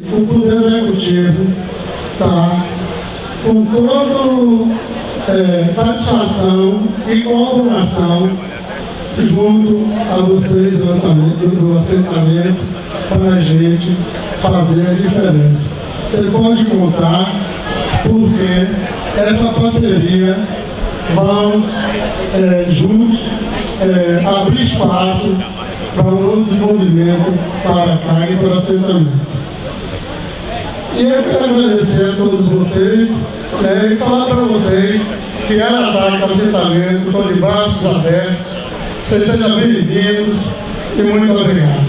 O Poder Executivo está com toda é, satisfação e colaboração junto a vocês do, do assentamento para a gente fazer a diferença. Você pode contar porque essa parceria vamos é, juntos é, abrir espaço para um novo desenvolvimento para a CAG e para o assentamento. E eu quero agradecer a todos vocês né, e falar para vocês que era ataque ao assentamento, estou de braços abertos. Vocês sejam bem-vindos e muito obrigado.